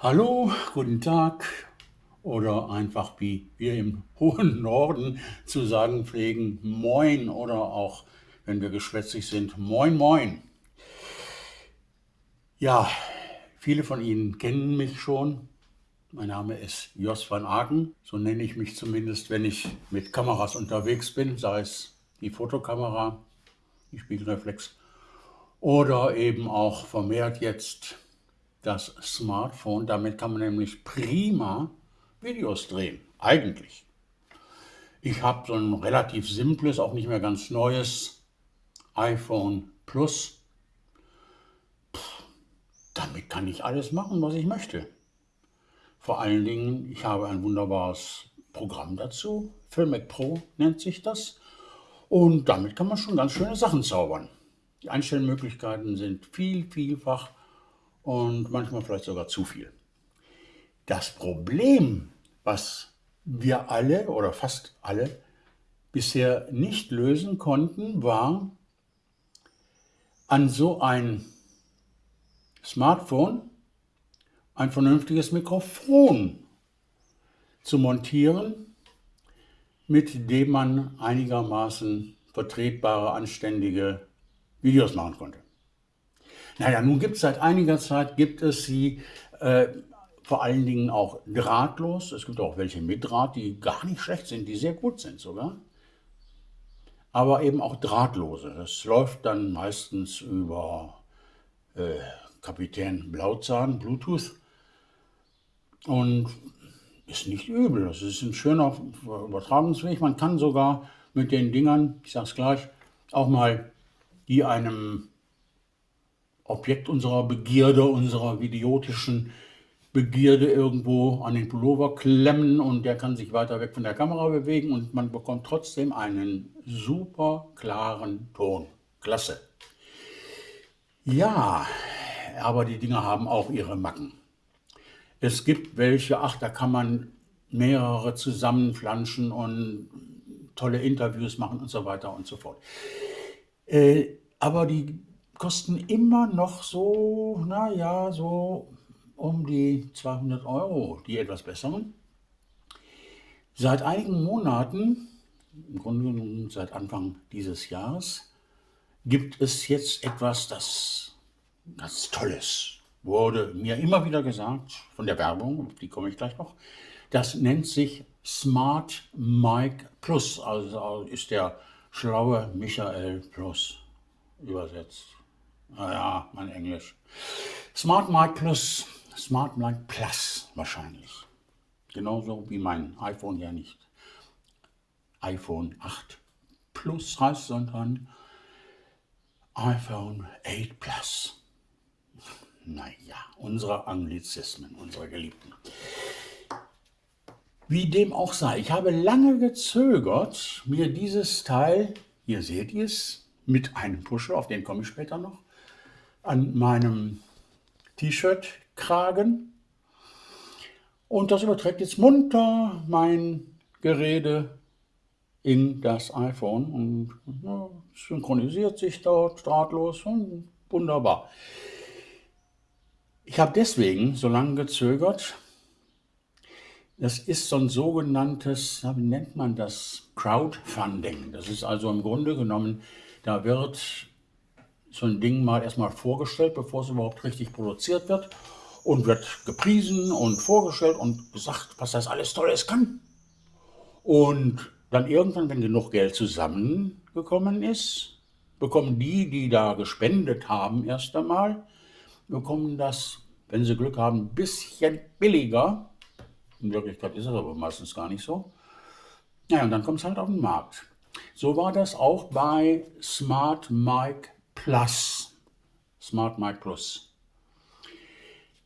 Hallo, guten Tag oder einfach wie wir im hohen Norden zu sagen pflegen, moin oder auch, wenn wir geschwätzig sind, moin moin. Ja, viele von Ihnen kennen mich schon. Mein Name ist Jos van Aken, so nenne ich mich zumindest, wenn ich mit Kameras unterwegs bin, sei es die Fotokamera, die Spiegelreflex oder eben auch vermehrt jetzt das Smartphone. Damit kann man nämlich prima Videos drehen, eigentlich. Ich habe so ein relativ simples, auch nicht mehr ganz neues iPhone Plus. Puh, damit kann ich alles machen, was ich möchte. Vor allen Dingen, ich habe ein wunderbares Programm dazu. Filmic Pro nennt sich das. Und damit kann man schon ganz schöne Sachen zaubern. Die Einstellmöglichkeiten sind viel, vielfach und manchmal vielleicht sogar zu viel. Das Problem, was wir alle oder fast alle bisher nicht lösen konnten, war an so ein Smartphone ein vernünftiges Mikrofon zu montieren, mit dem man einigermaßen vertretbare, anständige Videos machen konnte. Naja, nun gibt es seit einiger Zeit, gibt es sie äh, vor allen Dingen auch drahtlos. Es gibt auch welche mit Draht, die gar nicht schlecht sind, die sehr gut sind sogar. Aber eben auch drahtlose. Das läuft dann meistens über äh, Kapitän Blauzahn, Bluetooth. Und ist nicht übel. Das ist ein schöner Übertragungsweg. Man kann sogar mit den Dingern, ich sage es gleich, auch mal die einem Objekt unserer Begierde, unserer idiotischen Begierde irgendwo an den Pullover klemmen und der kann sich weiter weg von der Kamera bewegen und man bekommt trotzdem einen super klaren Ton. Klasse. Ja, aber die Dinger haben auch ihre Macken. Es gibt welche, ach, da kann man mehrere zusammenflanschen und tolle Interviews machen und so weiter und so fort. Äh, aber die kosten immer noch so, naja, so um die 200 Euro, die etwas besseren. Seit einigen Monaten, im Grunde genommen seit Anfang dieses Jahres, gibt es jetzt etwas, das ganz Tolles wurde mir immer wieder gesagt von der Werbung, die komme ich gleich noch. Das nennt sich Smart Mic Plus, also ist der schlaue Michael Plus übersetzt. Naja, mein Englisch. Smart Mic Plus, Smart Mic Plus wahrscheinlich. Genauso wie mein iPhone ja nicht iPhone 8 Plus heißt, sondern iPhone 8 Plus. Naja, unsere Anglizismen, unsere Geliebten. Wie dem auch sei, ich habe lange gezögert, mir dieses Teil, hier seht ihr es, mit einem Pusher, auf den komme ich später noch, an meinem T-Shirt-Kragen. Und das überträgt jetzt munter mein Gerede in das iPhone und ja, synchronisiert sich dort drahtlos und wunderbar. Ich habe deswegen so lange gezögert. Das ist so ein sogenanntes, wie nennt man das, Crowdfunding. Das ist also im Grunde genommen, da wird so ein Ding mal erstmal vorgestellt, bevor es überhaupt richtig produziert wird und wird gepriesen und vorgestellt und gesagt, was das alles Tolles kann. Und dann irgendwann, wenn genug Geld zusammengekommen ist, bekommen die, die da gespendet haben, erst einmal, bekommen das, wenn sie Glück haben, ein bisschen billiger. In Wirklichkeit ist es aber meistens gar nicht so. Naja, und dann kommt es halt auf den Markt. So war das auch bei Smart Mic Plus. Smart Mic Plus.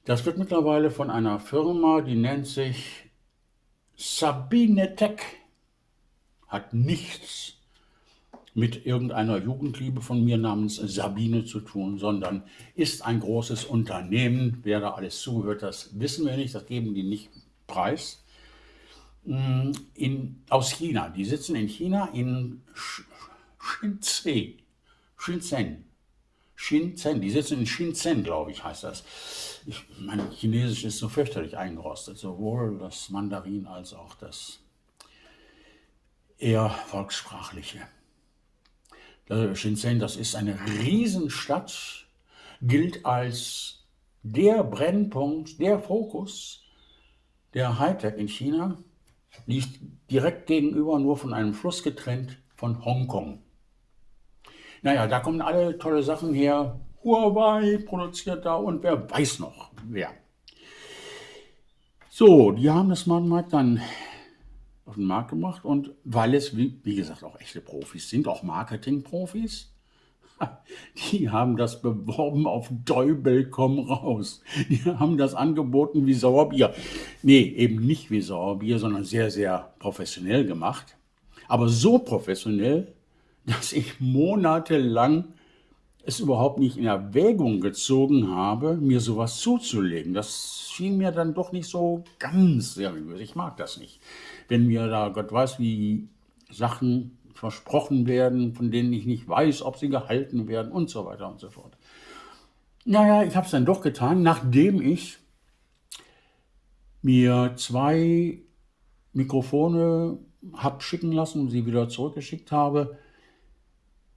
Das wird mittlerweile von einer Firma, die nennt sich Sabine Tech. Hat nichts mit irgendeiner Jugendliebe von mir namens Sabine zu tun, sondern ist ein großes Unternehmen. Wer da alles zuhört, das wissen wir nicht, das geben die nicht preis. In, aus China. Die sitzen in China in Shenzhen. Shenzhen. Shenzhen. Die sitzen in Shenzhen, glaube ich, heißt das. Ich, mein Chinesisch ist so fürchterlich eingerostet, sowohl das Mandarin als auch das eher volkssprachliche. Shenzhen, das ist eine Riesenstadt, gilt als der Brennpunkt, der Fokus der Hightech in China, liegt direkt gegenüber, nur von einem Fluss getrennt, von Hongkong. Naja, da kommen alle tolle Sachen her. Huawei produziert da und wer weiß noch wer. So, die haben das Smart dann auf den Markt gemacht und weil es, wie, wie gesagt, auch echte Profis sind, auch Marketing-Profis, die haben das beworben auf Däubel komm raus. Die haben das angeboten wie Sauerbier. Nee, eben nicht wie Sauerbier, sondern sehr, sehr professionell gemacht. Aber so professionell, dass ich monatelang es überhaupt nicht in Erwägung gezogen habe, mir sowas zuzulegen. Das schien mir dann doch nicht so ganz seriös. Ich mag das nicht. Wenn mir da Gott weiß, wie Sachen versprochen werden, von denen ich nicht weiß, ob sie gehalten werden und so weiter und so fort. Naja, ich habe es dann doch getan, nachdem ich mir zwei Mikrofone habe schicken lassen und sie wieder zurückgeschickt habe,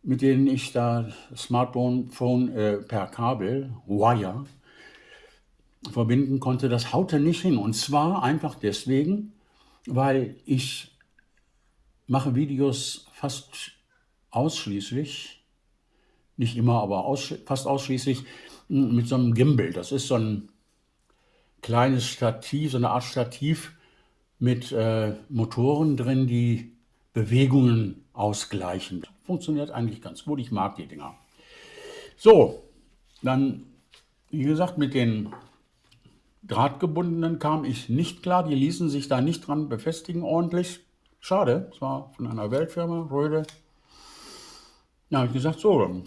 mit denen ich da Smartphone Phone, äh, per Kabel, Wire, verbinden konnte, das haute nicht hin. Und zwar einfach deswegen, weil ich mache Videos fast ausschließlich, nicht immer, aber aussch fast ausschließlich mit so einem Gimbal. Das ist so ein kleines Stativ, so eine Art Stativ mit äh, Motoren drin, die Bewegungen ausgleichen. Funktioniert eigentlich ganz gut, ich mag die Dinger. So, dann, wie gesagt, mit den Drahtgebundenen kam ich nicht klar, die ließen sich da nicht dran befestigen ordentlich. Schade, es war von einer Weltfirma, Röde. Da ich gesagt, so, dann,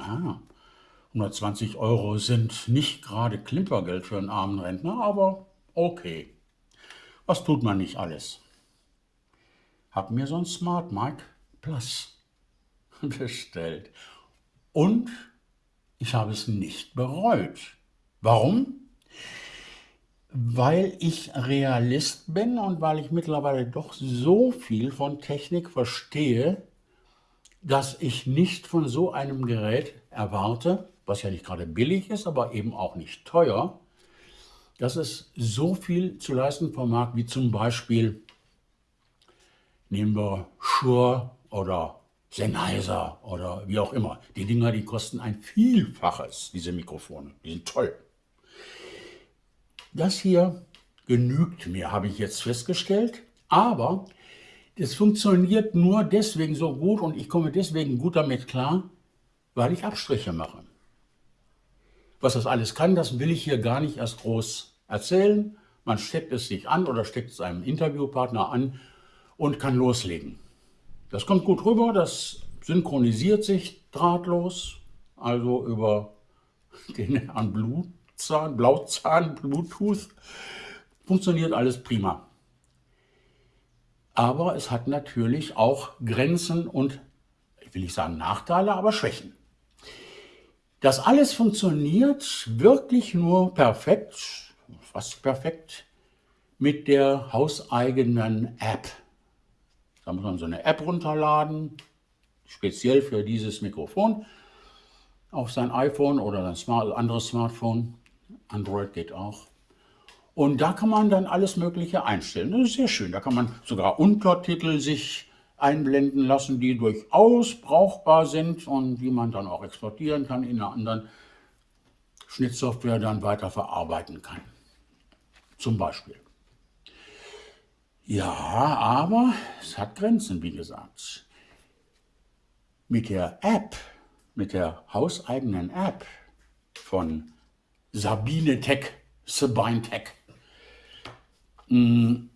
ah, 120 Euro sind nicht gerade Klimpergeld für einen armen Rentner, aber okay. Was tut man nicht alles? Hab mir so ein Smart Mic Plus bestellt. Und ich habe es nicht bereut. Warum? weil ich Realist bin und weil ich mittlerweile doch so viel von Technik verstehe, dass ich nicht von so einem Gerät erwarte, was ja nicht gerade billig ist, aber eben auch nicht teuer, dass es so viel zu leisten vermag, wie zum Beispiel, nehmen wir Shure oder Sennheiser oder wie auch immer. Die Dinger, die kosten ein Vielfaches, diese Mikrofone. Die sind toll. Das hier genügt mir, habe ich jetzt festgestellt, aber das funktioniert nur deswegen so gut und ich komme deswegen gut damit klar, weil ich Abstriche mache. Was das alles kann, das will ich hier gar nicht erst groß erzählen. Man steckt es sich an oder steckt es einem Interviewpartner an und kann loslegen. Das kommt gut rüber, das synchronisiert sich drahtlos, also über den Herrn Blut Zahn, Blauzahn, Bluetooth, funktioniert alles prima. Aber es hat natürlich auch Grenzen und, ich will nicht sagen Nachteile, aber Schwächen. Das alles funktioniert wirklich nur perfekt, fast perfekt, mit der hauseigenen App. Da muss man so eine App runterladen, speziell für dieses Mikrofon, auf sein iPhone oder ein Smart, anderes Smartphone. Android geht auch. Und da kann man dann alles Mögliche einstellen. Das ist sehr schön. Da kann man sogar Untertitel sich einblenden lassen, die durchaus brauchbar sind und die man dann auch exportieren kann in einer anderen Schnittsoftware dann weiter verarbeiten kann. Zum Beispiel. Ja, aber es hat Grenzen, wie gesagt. Mit der App, mit der hauseigenen App von Sabine Tech, Sabine Tech. Mm,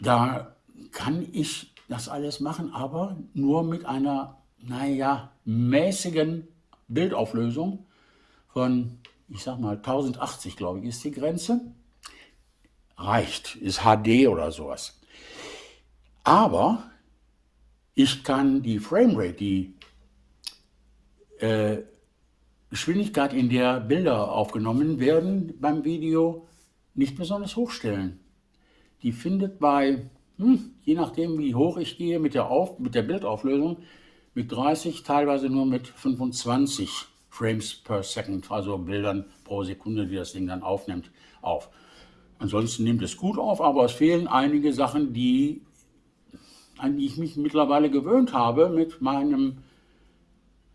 da kann ich das alles machen, aber nur mit einer, naja, mäßigen Bildauflösung von, ich sag mal, 1080, glaube ich, ist die Grenze. Reicht, ist HD oder sowas. Aber ich kann die Framerate, die äh, Geschwindigkeit, in der Bilder aufgenommen werden beim Video, nicht besonders hochstellen. Die findet bei, hm, je nachdem wie hoch ich gehe mit der, Auf, mit der Bildauflösung, mit 30, teilweise nur mit 25 Frames per Second, also Bildern pro Sekunde, die das Ding dann aufnimmt, auf. Ansonsten nimmt es gut auf, aber es fehlen einige Sachen, die, an die ich mich mittlerweile gewöhnt habe mit meinem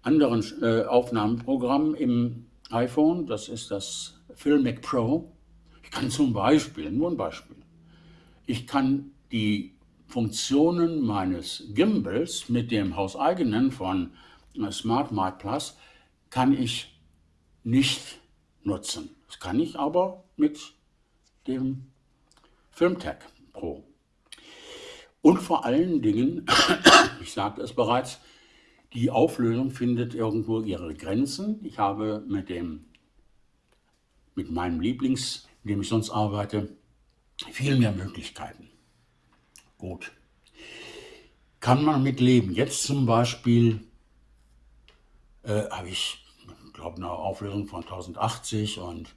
anderen äh, Aufnahmeprogramm im iPhone. Das ist das Filmic Pro. Ich kann zum Beispiel, nur ein Beispiel, ich kann die Funktionen meines Gimbals mit dem hauseigenen von äh, Smart Mic Plus kann ich nicht nutzen. Das kann ich aber mit dem Filmtag Pro. Und vor allen Dingen, ich sagte es bereits, die Auflösung findet irgendwo ihre Grenzen. Ich habe mit, dem, mit meinem Lieblings, mit dem ich sonst arbeite, viel mehr Möglichkeiten. Gut. Kann man mit leben. Jetzt zum Beispiel äh, habe ich, glaube eine Auflösung von 1080 und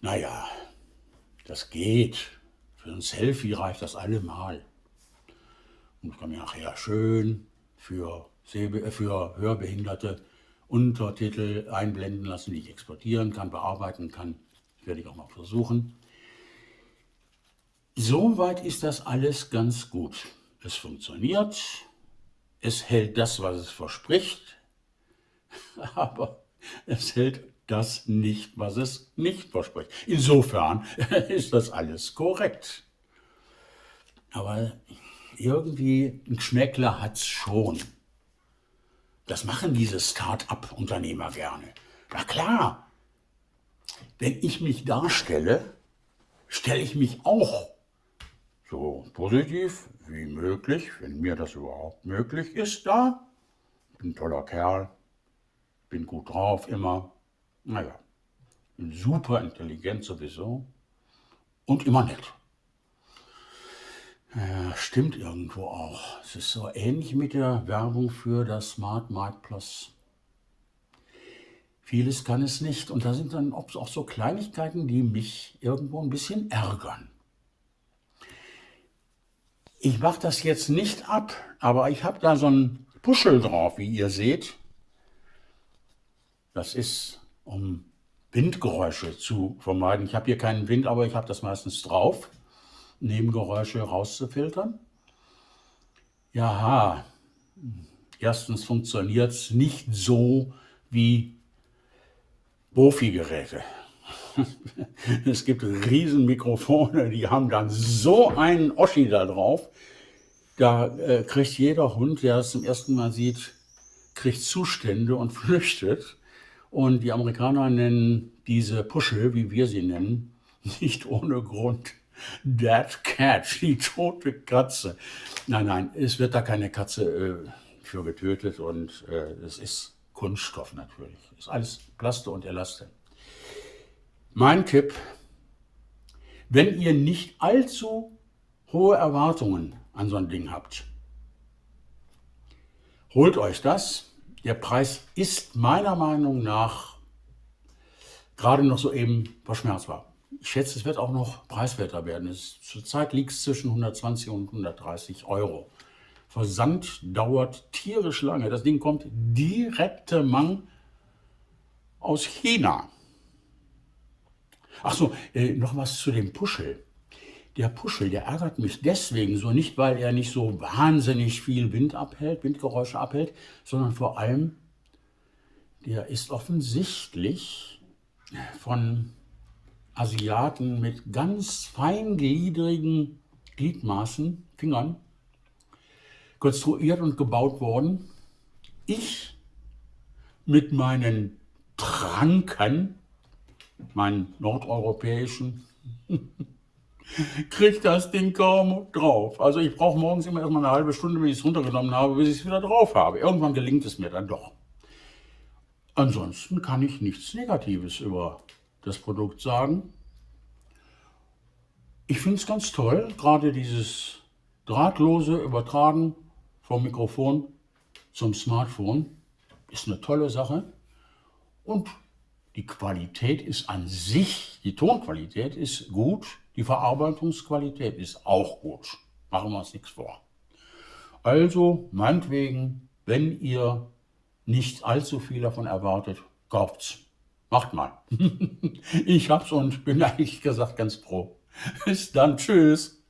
naja, das geht. Für ein Selfie reicht das allemal. Und ich kann mir nachher schön für, für Hörbehinderte Untertitel einblenden lassen, die ich exportieren kann, bearbeiten kann. Das werde ich auch noch versuchen. Soweit ist das alles ganz gut. Es funktioniert, es hält das, was es verspricht, aber es hält das nicht, was es nicht verspricht. Insofern ist das alles korrekt. Aber irgendwie ein Geschmäckler hat es schon. Das machen diese Start-up-Unternehmer gerne. Na klar, wenn ich mich darstelle, stelle ich mich auch so positiv wie möglich, wenn mir das überhaupt möglich ist, da. Bin ein toller Kerl, bin gut drauf immer, naja, super intelligent sowieso und immer nett. Ja, stimmt irgendwo auch. Es ist so ähnlich mit der Werbung für das Smart Mic Plus. Vieles kann es nicht und da sind dann auch so Kleinigkeiten, die mich irgendwo ein bisschen ärgern. Ich mache das jetzt nicht ab, aber ich habe da so ein Puschel drauf, wie ihr seht. Das ist, um Windgeräusche zu vermeiden. Ich habe hier keinen Wind, aber ich habe das meistens drauf, Nebengeräusche rauszufiltern. Ja, erstens funktioniert es nicht so wie Bofi-Geräte. es gibt Riesenmikrofone, die haben dann so einen Oschi da drauf. Da äh, kriegt jeder Hund, der es zum ersten Mal sieht, kriegt Zustände und flüchtet. Und die Amerikaner nennen diese Puschel, wie wir sie nennen, nicht ohne Grund Dead Cat, die tote Katze. Nein, nein, es wird da keine Katze äh, für getötet und äh, es ist Kunststoff natürlich. Es ist alles Plaste und Elaste. Mein Tipp, wenn ihr nicht allzu hohe Erwartungen an so ein Ding habt, holt euch das. Der Preis ist meiner Meinung nach gerade noch so eben verschmerzbar. Ich schätze, es wird auch noch preiswerter werden. Es, zurzeit liegt es zwischen 120 und 130 Euro. Versand dauert tierisch lange. Das Ding kommt direkte Mang aus China. Ach so, äh, noch was zu dem Puschel. Der Puschel, der ärgert mich deswegen so, nicht weil er nicht so wahnsinnig viel Wind abhält, Windgeräusche abhält, sondern vor allem, der ist offensichtlich von Asiaten mit ganz feingliedrigen Gliedmaßen, Fingern, konstruiert und gebaut worden. Ich mit meinen Tranken meinen nordeuropäischen, kriegt das Ding kaum drauf. Also ich brauche morgens immer erstmal eine halbe Stunde, wenn ich es runtergenommen habe, bis ich es wieder drauf habe. Irgendwann gelingt es mir dann doch. Ansonsten kann ich nichts Negatives über das Produkt sagen. Ich finde es ganz toll, gerade dieses drahtlose Übertragen vom Mikrofon zum Smartphone. ist eine tolle Sache. Und die Qualität ist an sich, die Tonqualität ist gut, die Verarbeitungsqualität ist auch gut. Machen wir uns nichts vor. Also, meinetwegen, wenn ihr nicht allzu viel davon erwartet, kauft's. Macht mal. ich hab's und bin eigentlich gesagt ganz froh. Bis dann, tschüss.